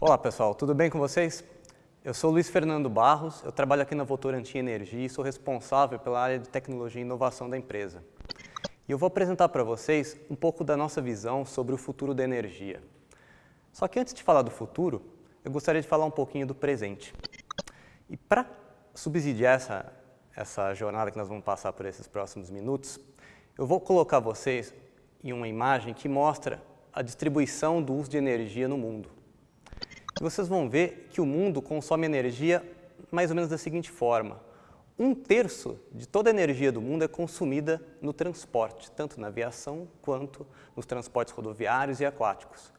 Olá pessoal, tudo bem com vocês? Eu sou Luiz Fernando Barros, eu trabalho aqui na Votorantim Energia e sou responsável pela área de tecnologia e inovação da empresa. E eu vou apresentar para vocês um pouco da nossa visão sobre o futuro da energia. Só que antes de falar do futuro, eu gostaria de falar um pouquinho do presente. E para subsidiar essa, essa jornada que nós vamos passar por esses próximos minutos, eu vou colocar vocês em uma imagem que mostra a distribuição do uso de energia no mundo. Vocês vão ver que o mundo consome energia mais ou menos da seguinte forma. Um terço de toda a energia do mundo é consumida no transporte, tanto na aviação quanto nos transportes rodoviários e aquáticos.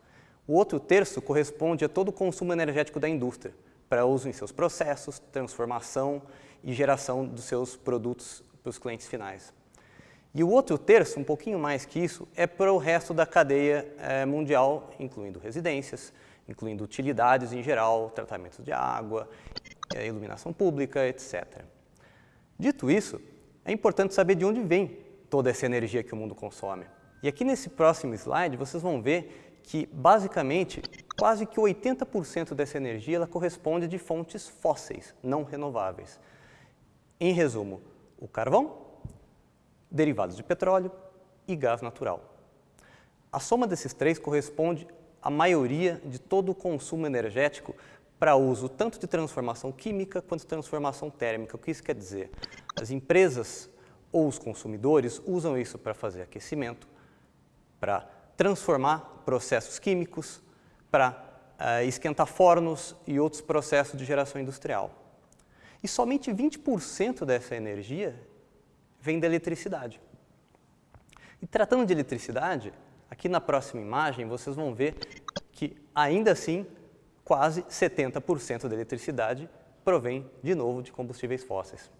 O outro terço corresponde a todo o consumo energético da indústria, para uso em seus processos, transformação e geração dos seus produtos para os clientes finais. E o outro terço, um pouquinho mais que isso, é para o resto da cadeia é, mundial, incluindo residências, incluindo utilidades em geral, tratamento de água, é, iluminação pública, etc. Dito isso, é importante saber de onde vem toda essa energia que o mundo consome. E aqui nesse próximo slide vocês vão ver que, basicamente, quase que 80% dessa energia ela corresponde de fontes fósseis, não renováveis. Em resumo, o carvão, derivados de petróleo e gás natural. A soma desses três corresponde à maioria de todo o consumo energético para uso tanto de transformação química quanto de transformação térmica. O que isso quer dizer? As empresas ou os consumidores usam isso para fazer aquecimento, para transformar processos químicos, para uh, esquentar fornos e outros processos de geração industrial. E somente 20% dessa energia vem da eletricidade. E tratando de eletricidade, aqui na próxima imagem vocês vão ver que ainda assim quase 70% da eletricidade provém, de novo, de combustíveis fósseis.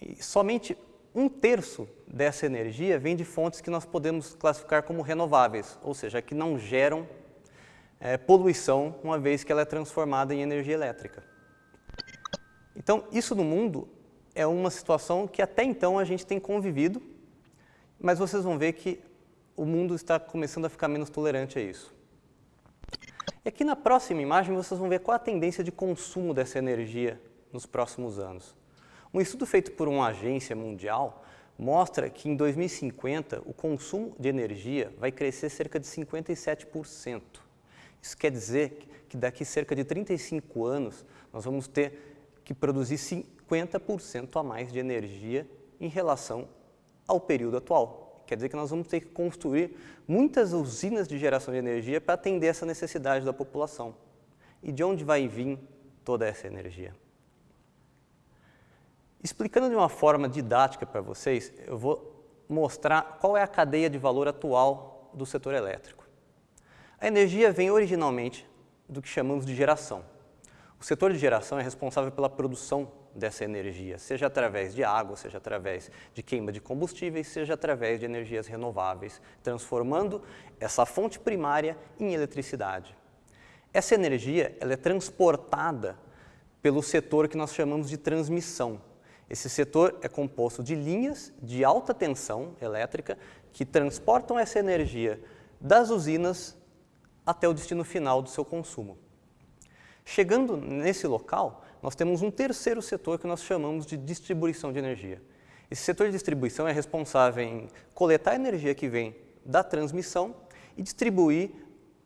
E somente um terço dessa energia vem de fontes que nós podemos classificar como renováveis, ou seja, que não geram é, poluição, uma vez que ela é transformada em energia elétrica. Então, isso no mundo é uma situação que até então a gente tem convivido, mas vocês vão ver que o mundo está começando a ficar menos tolerante a isso. E aqui na próxima imagem vocês vão ver qual a tendência de consumo dessa energia nos próximos anos. Um estudo feito por uma agência mundial mostra que em 2050 o consumo de energia vai crescer cerca de 57%. Isso quer dizer que daqui cerca de 35 anos nós vamos ter que produzir 50% a mais de energia em relação ao período atual. Quer dizer que nós vamos ter que construir muitas usinas de geração de energia para atender essa necessidade da população. E de onde vai vir toda essa energia? Explicando de uma forma didática para vocês, eu vou mostrar qual é a cadeia de valor atual do setor elétrico. A energia vem originalmente do que chamamos de geração. O setor de geração é responsável pela produção dessa energia, seja através de água, seja através de queima de combustíveis, seja através de energias renováveis, transformando essa fonte primária em eletricidade. Essa energia ela é transportada pelo setor que nós chamamos de transmissão. Esse setor é composto de linhas de alta tensão elétrica que transportam essa energia das usinas até o destino final do seu consumo. Chegando nesse local, nós temos um terceiro setor que nós chamamos de distribuição de energia. Esse setor de distribuição é responsável em coletar a energia que vem da transmissão e distribuir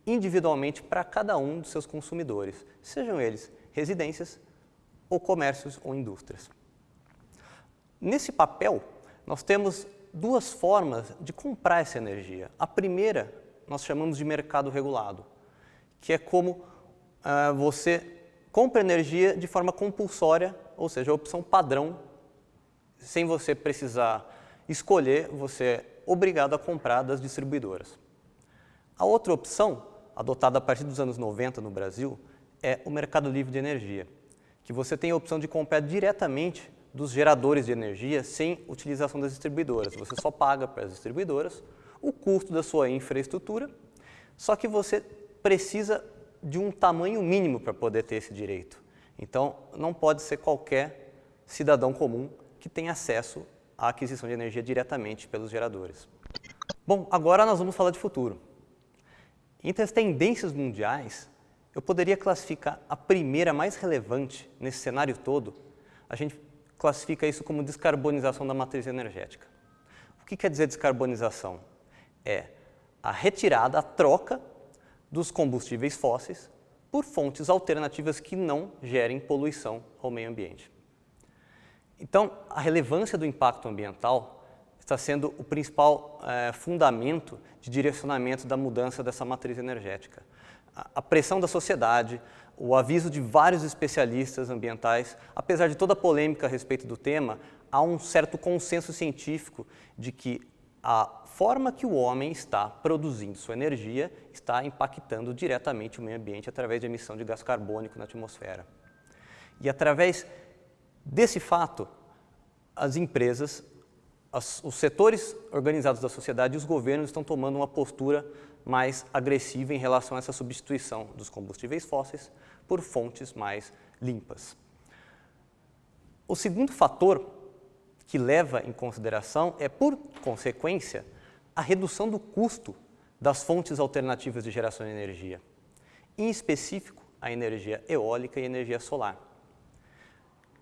individualmente para cada um dos seus consumidores, sejam eles residências ou comércios ou indústrias. Nesse papel, nós temos duas formas de comprar essa energia. A primeira, nós chamamos de mercado regulado, que é como uh, você compra energia de forma compulsória, ou seja, a opção padrão, sem você precisar escolher, você é obrigado a comprar das distribuidoras. A outra opção, adotada a partir dos anos 90 no Brasil, é o mercado livre de energia, que você tem a opção de comprar diretamente dos geradores de energia sem utilização das distribuidoras. Você só paga para as distribuidoras o custo da sua infraestrutura, só que você precisa de um tamanho mínimo para poder ter esse direito. Então, não pode ser qualquer cidadão comum que tenha acesso à aquisição de energia diretamente pelos geradores. Bom, agora nós vamos falar de futuro. Entre as tendências mundiais, eu poderia classificar a primeira mais relevante nesse cenário todo, a gente classifica isso como descarbonização da matriz energética. O que quer dizer descarbonização? É a retirada, a troca dos combustíveis fósseis por fontes alternativas que não gerem poluição ao meio ambiente. Então, a relevância do impacto ambiental está sendo o principal é, fundamento de direcionamento da mudança dessa matriz energética. A, a pressão da sociedade, o aviso de vários especialistas ambientais, apesar de toda a polêmica a respeito do tema, há um certo consenso científico de que a forma que o homem está produzindo sua energia está impactando diretamente o meio ambiente através de emissão de gás carbônico na atmosfera. E através desse fato, as empresas, as, os setores organizados da sociedade e os governos estão tomando uma postura mais agressiva em relação a essa substituição dos combustíveis fósseis por fontes mais limpas. O segundo fator que leva em consideração é, por consequência, a redução do custo das fontes alternativas de geração de energia, em específico a energia eólica e energia solar.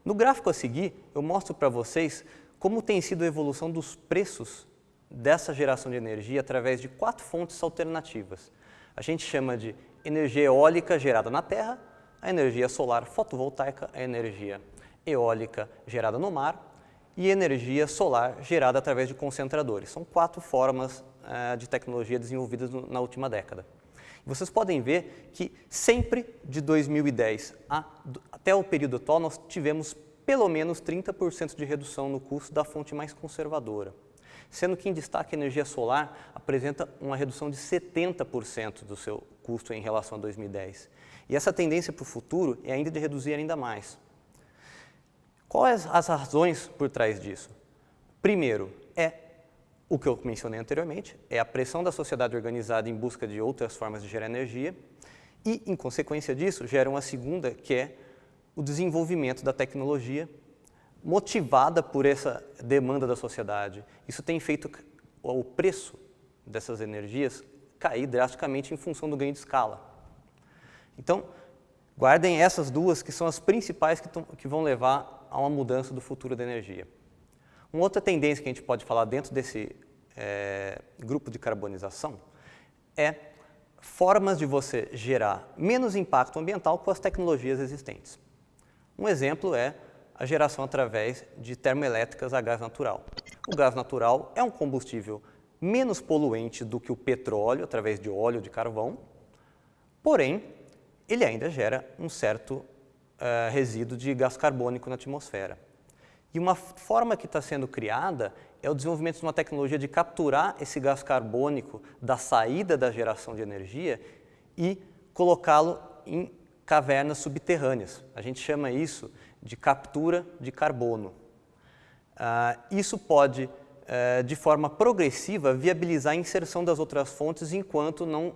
No gráfico a seguir, eu mostro para vocês como tem sido a evolução dos preços dessa geração de energia através de quatro fontes alternativas. A gente chama de energia eólica gerada na terra, a energia solar fotovoltaica, a energia eólica gerada no mar e energia solar gerada através de concentradores. São quatro formas uh, de tecnologia desenvolvidas no, na última década. Vocês podem ver que sempre de 2010 a, até o período atual nós tivemos pelo menos 30% de redução no custo da fonte mais conservadora, sendo que em destaque a energia solar apresenta uma redução de 70% do seu custo em relação a 2010. E essa tendência para o futuro é ainda de reduzir ainda mais. Quais as razões por trás disso? Primeiro, é o que eu mencionei anteriormente, é a pressão da sociedade organizada em busca de outras formas de gerar energia e, em consequência disso, gera uma segunda, que é o desenvolvimento da tecnologia motivada por essa demanda da sociedade. Isso tem feito o preço dessas energias cair drasticamente em função do ganho de escala. Então, guardem essas duas que são as principais que, que vão levar a uma mudança do futuro da energia. Uma outra tendência que a gente pode falar dentro desse é, grupo de carbonização é formas de você gerar menos impacto ambiental com as tecnologias existentes. Um exemplo é a geração através de termoelétricas a gás natural. O gás natural é um combustível menos poluente do que o petróleo, através de óleo de carvão, porém, ele ainda gera um certo uh, resíduo de gás carbônico na atmosfera. E uma forma que está sendo criada é o desenvolvimento de uma tecnologia de capturar esse gás carbônico da saída da geração de energia e colocá-lo em cavernas subterrâneas. A gente chama isso de captura de carbono. Uh, isso pode, uh, de forma progressiva, viabilizar a inserção das outras fontes enquanto não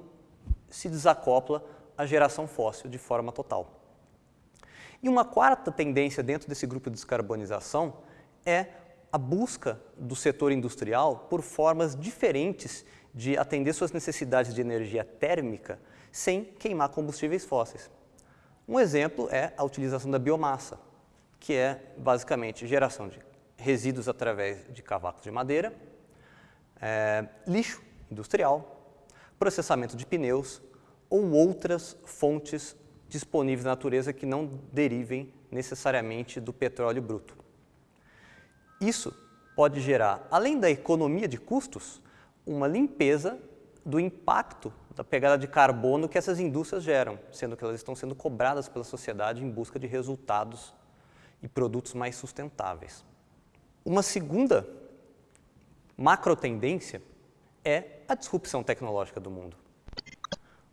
se desacopla a geração fóssil de forma total. E uma quarta tendência dentro desse grupo de descarbonização é a busca do setor industrial por formas diferentes de atender suas necessidades de energia térmica sem queimar combustíveis fósseis. Um exemplo é a utilização da biomassa, que é basicamente geração de resíduos através de cavacos de madeira, é, lixo industrial, processamento de pneus ou outras fontes disponíveis na natureza que não derivem necessariamente do petróleo bruto. Isso pode gerar, além da economia de custos, uma limpeza do impacto da pegada de carbono que essas indústrias geram, sendo que elas estão sendo cobradas pela sociedade em busca de resultados e produtos mais sustentáveis. Uma segunda macro tendência é a disrupção tecnológica do mundo.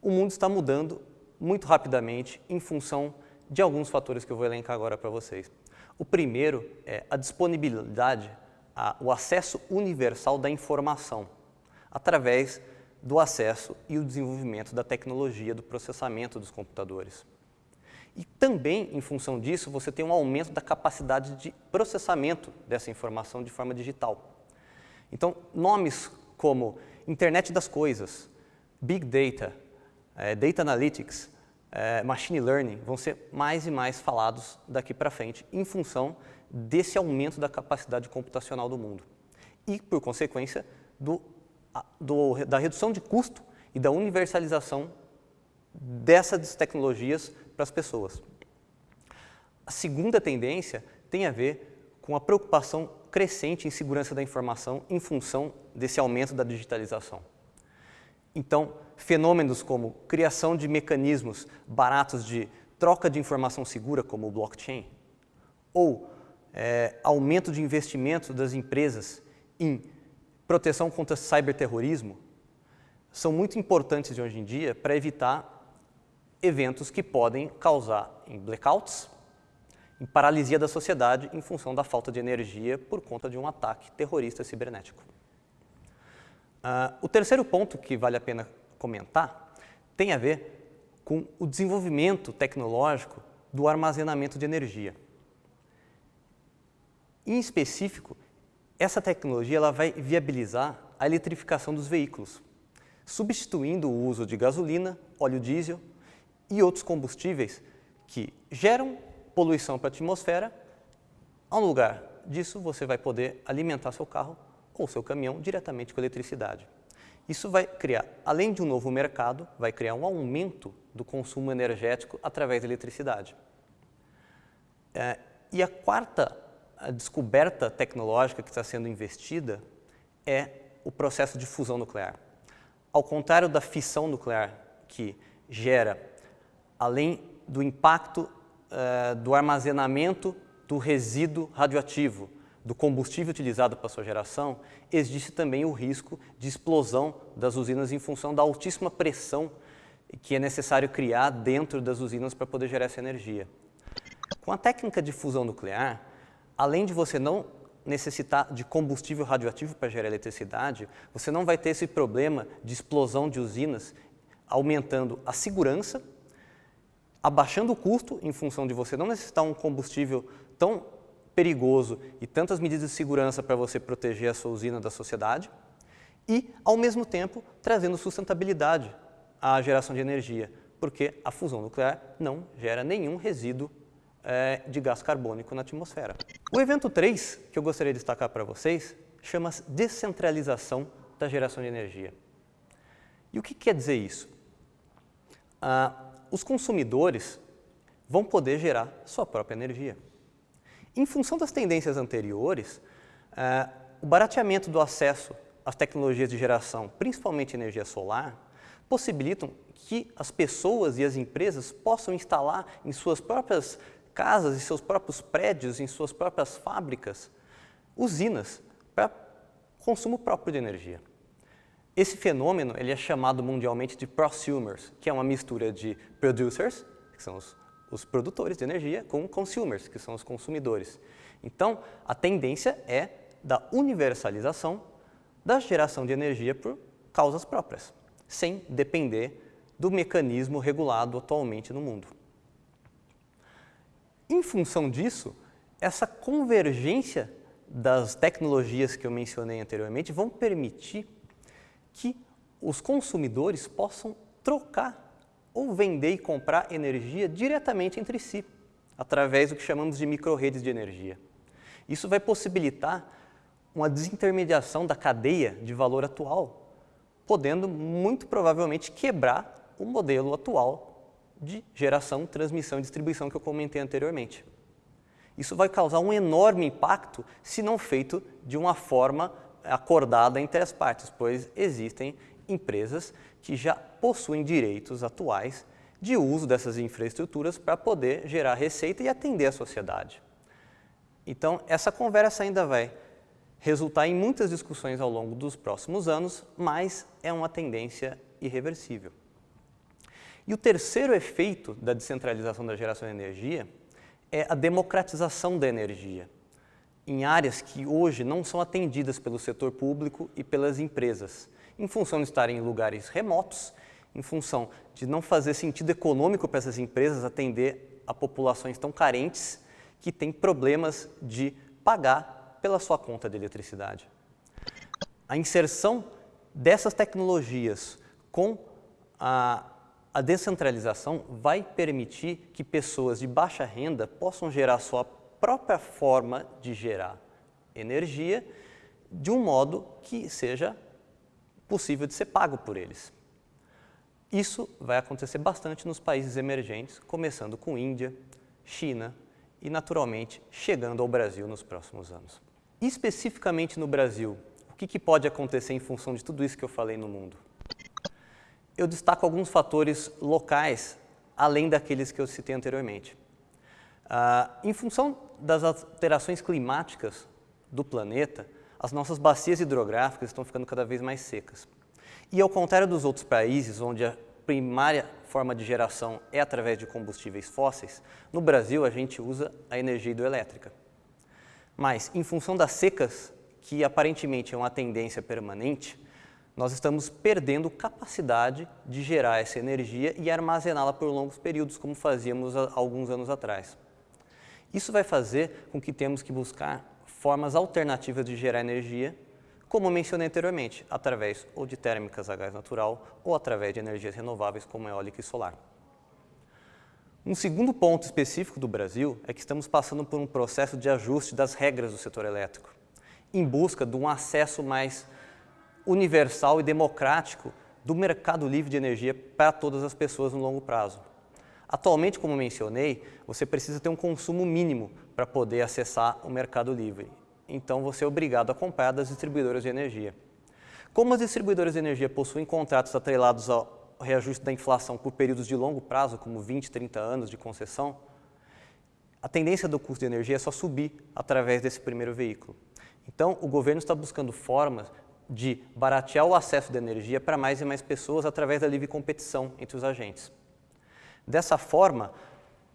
O mundo está mudando muito rapidamente em função de alguns fatores que eu vou elencar agora para vocês. O primeiro é a disponibilidade, a, o acesso universal da informação, através do acesso e o desenvolvimento da tecnologia do processamento dos computadores. E também, em função disso, você tem um aumento da capacidade de processamento dessa informação de forma digital. Então, nomes como Internet das Coisas, Big Data, é, Data Analytics, é, machine learning vão ser mais e mais falados daqui para frente, em função desse aumento da capacidade computacional do mundo. E, por consequência, do, do, da redução de custo e da universalização dessas tecnologias para as pessoas. A segunda tendência tem a ver com a preocupação crescente em segurança da informação em função desse aumento da digitalização. Então, fenômenos como criação de mecanismos baratos de troca de informação segura, como o blockchain, ou é, aumento de investimento das empresas em proteção contra cyberterrorismo, são muito importantes de hoje em dia para evitar eventos que podem causar em blackouts, em paralisia da sociedade em função da falta de energia por conta de um ataque terrorista cibernético. Uh, o terceiro ponto que vale a pena comentar tem a ver com o desenvolvimento tecnológico do armazenamento de energia. Em específico, essa tecnologia ela vai viabilizar a eletrificação dos veículos, substituindo o uso de gasolina, óleo diesel e outros combustíveis que geram poluição para a atmosfera. Ao lugar disso, você vai poder alimentar seu carro ou seu caminhão diretamente com eletricidade. Isso vai criar, além de um novo mercado, vai criar um aumento do consumo energético através da eletricidade. É, e a quarta a descoberta tecnológica que está sendo investida é o processo de fusão nuclear. Ao contrário da fissão nuclear, que gera, além do impacto uh, do armazenamento do resíduo radioativo, do combustível utilizado para sua geração, existe também o risco de explosão das usinas em função da altíssima pressão que é necessário criar dentro das usinas para poder gerar essa energia. Com a técnica de fusão nuclear, além de você não necessitar de combustível radioativo para gerar eletricidade, você não vai ter esse problema de explosão de usinas, aumentando a segurança, abaixando o custo em função de você não necessitar um combustível tão perigoso e tantas medidas de segurança para você proteger a sua usina da sociedade e, ao mesmo tempo, trazendo sustentabilidade à geração de energia, porque a fusão nuclear não gera nenhum resíduo é, de gás carbônico na atmosfera. O evento 3, que eu gostaria de destacar para vocês, chama-se descentralização da geração de energia. E o que quer dizer isso? Ah, os consumidores vão poder gerar sua própria energia. Em função das tendências anteriores, uh, o barateamento do acesso às tecnologias de geração, principalmente energia solar, possibilitam que as pessoas e as empresas possam instalar em suas próprias casas, em seus próprios prédios, em suas próprias fábricas, usinas para consumo próprio de energia. Esse fenômeno ele é chamado mundialmente de prosumers, que é uma mistura de producers, que são os os produtores de energia com consumers, que são os consumidores. Então, a tendência é da universalização da geração de energia por causas próprias, sem depender do mecanismo regulado atualmente no mundo. Em função disso, essa convergência das tecnologias que eu mencionei anteriormente vão permitir que os consumidores possam trocar ou vender e comprar energia diretamente entre si, através do que chamamos de microredes de energia. Isso vai possibilitar uma desintermediação da cadeia de valor atual, podendo muito provavelmente quebrar o modelo atual de geração, transmissão e distribuição que eu comentei anteriormente. Isso vai causar um enorme impacto se não feito de uma forma acordada entre as partes, pois existem empresas que já possuem direitos atuais de uso dessas infraestruturas para poder gerar receita e atender a sociedade. Então, essa conversa ainda vai resultar em muitas discussões ao longo dos próximos anos, mas é uma tendência irreversível. E o terceiro efeito da descentralização da geração de energia é a democratização da energia em áreas que hoje não são atendidas pelo setor público e pelas empresas, em função de estarem em lugares remotos, em função de não fazer sentido econômico para essas empresas atender a populações tão carentes que têm problemas de pagar pela sua conta de eletricidade. A inserção dessas tecnologias com a a descentralização vai permitir que pessoas de baixa renda possam gerar sua própria forma de gerar energia de um modo que seja possível de ser pago por eles. Isso vai acontecer bastante nos países emergentes, começando com Índia, China e, naturalmente, chegando ao Brasil nos próximos anos. Especificamente no Brasil, o que, que pode acontecer em função de tudo isso que eu falei no mundo? eu destaco alguns fatores locais, além daqueles que eu citei anteriormente. Ah, em função das alterações climáticas do planeta, as nossas bacias hidrográficas estão ficando cada vez mais secas. E ao contrário dos outros países, onde a primária forma de geração é através de combustíveis fósseis, no Brasil a gente usa a energia hidroelétrica. Mas, em função das secas, que aparentemente é uma tendência permanente, nós estamos perdendo capacidade de gerar essa energia e armazená-la por longos períodos, como fazíamos há alguns anos atrás. Isso vai fazer com que temos que buscar formas alternativas de gerar energia, como mencionei anteriormente, através ou de térmicas a gás natural ou através de energias renováveis como eólica e solar. Um segundo ponto específico do Brasil é que estamos passando por um processo de ajuste das regras do setor elétrico, em busca de um acesso mais universal e democrático do mercado livre de energia para todas as pessoas no longo prazo. Atualmente, como mencionei, você precisa ter um consumo mínimo para poder acessar o mercado livre. Então, você é obrigado a comprar das distribuidoras de energia. Como as distribuidoras de energia possuem contratos atrelados ao reajuste da inflação por períodos de longo prazo, como 20, 30 anos de concessão, a tendência do custo de energia é só subir através desse primeiro veículo. Então, o governo está buscando formas de baratear o acesso de energia para mais e mais pessoas através da livre competição entre os agentes. Dessa forma,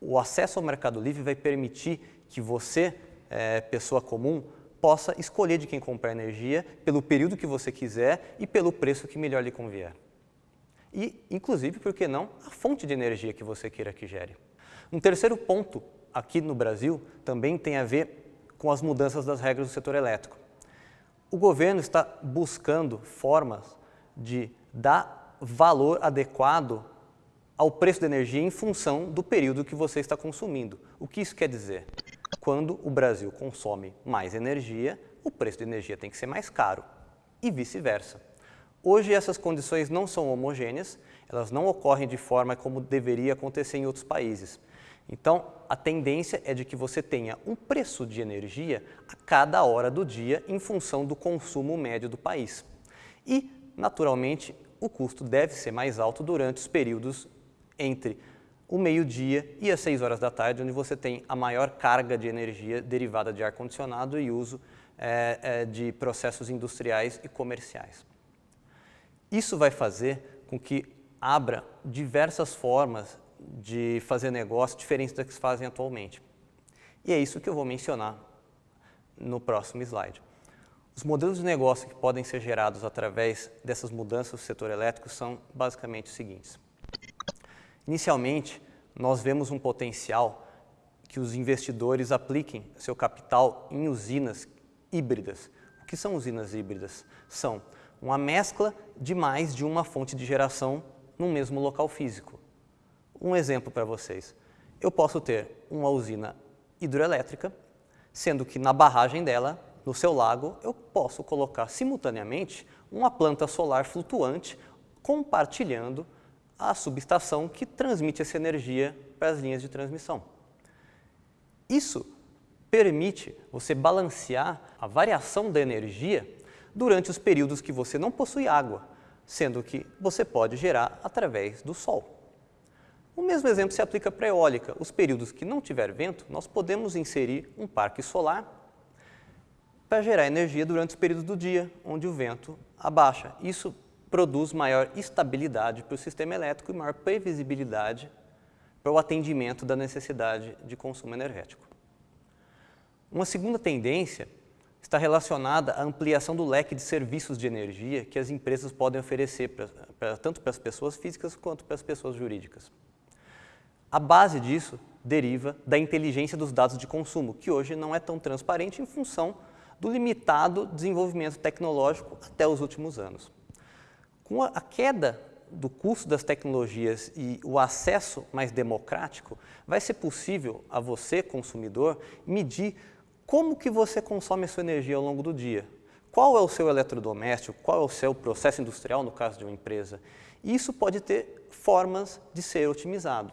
o acesso ao mercado livre vai permitir que você, é, pessoa comum, possa escolher de quem comprar energia pelo período que você quiser e pelo preço que melhor lhe convier. E, inclusive, por que não, a fonte de energia que você queira que gere. Um terceiro ponto aqui no Brasil também tem a ver com as mudanças das regras do setor elétrico. O governo está buscando formas de dar valor adequado ao preço da energia em função do período que você está consumindo. O que isso quer dizer? Quando o Brasil consome mais energia, o preço da energia tem que ser mais caro e vice-versa. Hoje essas condições não são homogêneas, elas não ocorrem de forma como deveria acontecer em outros países. Então, a tendência é de que você tenha um preço de energia a cada hora do dia em função do consumo médio do país. E, naturalmente, o custo deve ser mais alto durante os períodos entre o meio-dia e as 6 horas da tarde, onde você tem a maior carga de energia derivada de ar-condicionado e uso é, é, de processos industriais e comerciais. Isso vai fazer com que abra diversas formas de fazer negócio diferentes das que se fazem atualmente. E é isso que eu vou mencionar no próximo slide. Os modelos de negócio que podem ser gerados através dessas mudanças do setor elétrico são basicamente os seguintes. Inicialmente, nós vemos um potencial que os investidores apliquem seu capital em usinas híbridas. O que são usinas híbridas? São uma mescla de mais de uma fonte de geração no mesmo local físico. Um exemplo para vocês. Eu posso ter uma usina hidroelétrica, sendo que na barragem dela, no seu lago, eu posso colocar simultaneamente uma planta solar flutuante compartilhando a subestação que transmite essa energia para as linhas de transmissão. Isso permite você balancear a variação da energia durante os períodos que você não possui água, sendo que você pode gerar através do sol. O mesmo exemplo se aplica para a eólica. Os períodos que não tiver vento, nós podemos inserir um parque solar para gerar energia durante os períodos do dia, onde o vento abaixa. Isso produz maior estabilidade para o sistema elétrico e maior previsibilidade para o atendimento da necessidade de consumo energético. Uma segunda tendência está relacionada à ampliação do leque de serviços de energia que as empresas podem oferecer pra, pra, tanto para as pessoas físicas quanto para as pessoas jurídicas. A base disso deriva da inteligência dos dados de consumo, que hoje não é tão transparente em função do limitado desenvolvimento tecnológico até os últimos anos. Com a queda do custo das tecnologias e o acesso mais democrático, vai ser possível a você, consumidor, medir como que você consome a sua energia ao longo do dia. Qual é o seu eletrodoméstico, qual é o seu processo industrial, no caso de uma empresa. E isso pode ter formas de ser otimizado.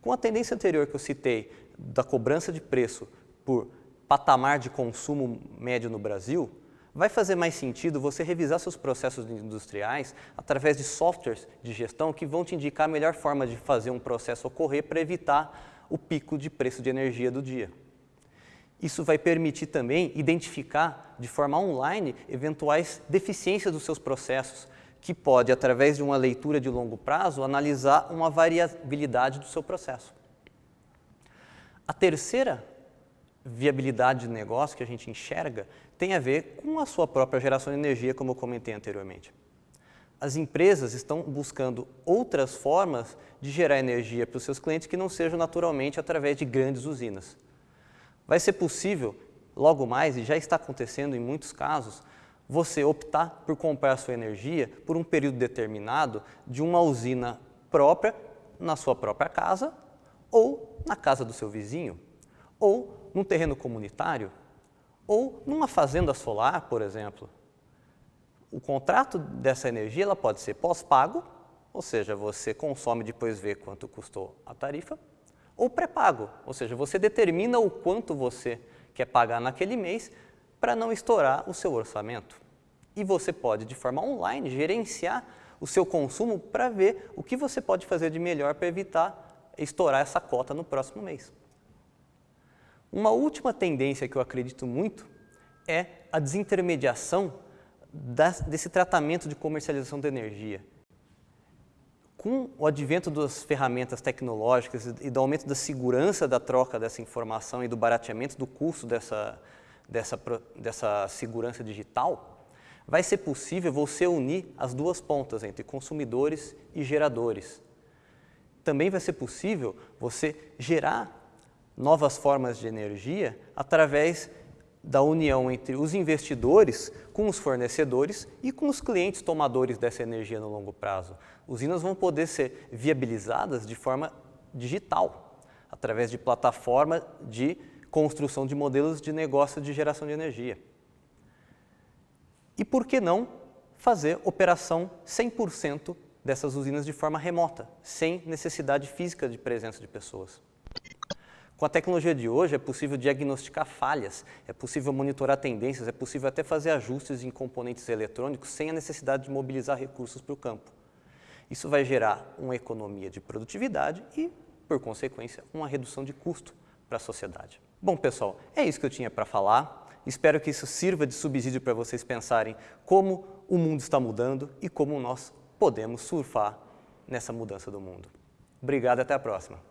Com a tendência anterior que eu citei, da cobrança de preço por patamar de consumo médio no Brasil, vai fazer mais sentido você revisar seus processos industriais através de softwares de gestão que vão te indicar a melhor forma de fazer um processo ocorrer para evitar o pico de preço de energia do dia. Isso vai permitir também identificar de forma online eventuais deficiências dos seus processos, que pode, através de uma leitura de longo prazo, analisar uma variabilidade do seu processo. A terceira viabilidade de negócio que a gente enxerga tem a ver com a sua própria geração de energia, como eu comentei anteriormente. As empresas estão buscando outras formas de gerar energia para os seus clientes que não sejam naturalmente através de grandes usinas. Vai ser possível, logo mais, e já está acontecendo em muitos casos, você optar por comprar sua energia por um período determinado de uma usina própria na sua própria casa ou na casa do seu vizinho ou num terreno comunitário, ou numa fazenda solar, por exemplo. O contrato dessa energia ela pode ser pós-pago, ou seja, você consome e depois vê quanto custou a tarifa, ou pré-pago, ou seja, você determina o quanto você quer pagar naquele mês para não estourar o seu orçamento. E você pode, de forma online, gerenciar o seu consumo para ver o que você pode fazer de melhor para evitar estourar essa cota no próximo mês. Uma última tendência que eu acredito muito é a desintermediação desse tratamento de comercialização da energia. Com o advento das ferramentas tecnológicas e do aumento da segurança da troca dessa informação e do barateamento do custo dessa, dessa, dessa segurança digital, vai ser possível você unir as duas pontas entre consumidores e geradores. Também vai ser possível você gerar novas formas de energia através da união entre os investidores com os fornecedores e com os clientes tomadores dessa energia no longo prazo. Usinas vão poder ser viabilizadas de forma digital, através de plataforma de construção de modelos de negócio de geração de energia. E por que não fazer operação 100% dessas usinas de forma remota, sem necessidade física de presença de pessoas? Com a tecnologia de hoje é possível diagnosticar falhas, é possível monitorar tendências, é possível até fazer ajustes em componentes eletrônicos sem a necessidade de mobilizar recursos para o campo. Isso vai gerar uma economia de produtividade e, por consequência, uma redução de custo para a sociedade. Bom, pessoal, é isso que eu tinha para falar. Espero que isso sirva de subsídio para vocês pensarem como o mundo está mudando e como nós podemos surfar nessa mudança do mundo. Obrigado, até a próxima.